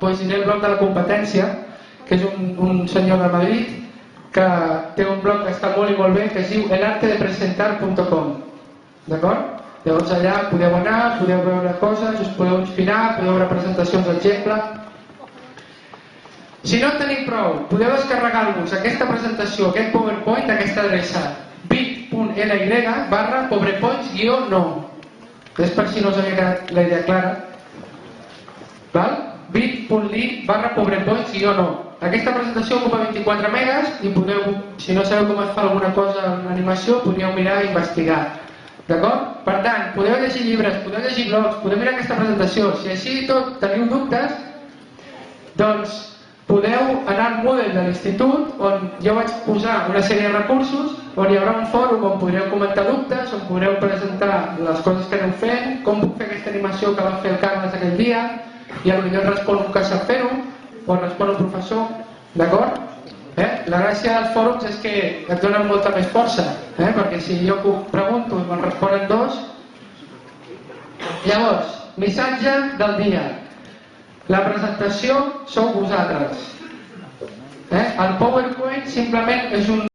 doncs diré el blog de la competència, que és un, un senyor de Madrid que té un blog que està molt i molt bé, que es diu elartedepresentar.com. D'acord? Llavors allà podeu anar, podeu veure coses, us podeu inspirar, podeu veure presentacions d'exemple. Si no en teniu prou, podeu descarregar-vos aquesta presentació, aquest PowerPoint d'aquesta adreça bit.ly barra pobrepoints-no. És per si no us havia quedat la idea clara. Val? bit.ly barra pobrepoints-no. Aquesta presentació ocupa 24 megas i podeu, si no sabeu com es fa alguna cosa en animació, podríeu mirar i investigar. D'acord? Per tant, podeu llegir llibres, podeu llegir blogs, podeu mirar aquesta presentació. Si així tot teniu dubtes, doncs podeu anar al Moodle de l'institut on jo vaig posar una sèrie de recursos on hi haurà un fòrum on podreu comentar dubtes, on podreu presentar les coses que aneu fent, com puc fer aquesta animació que va fer el Carles aquell dia, i potser respon un que sap fer-ho, o respon un professor, d'acord? Eh? La gràcia dels fòrums és que et donen molta més força, eh? perquè si jo pregunto i me'n responen dos... Llavors, missatge del dia. La presentació sou vosaltres. Eh? El PowerPoint simplement és un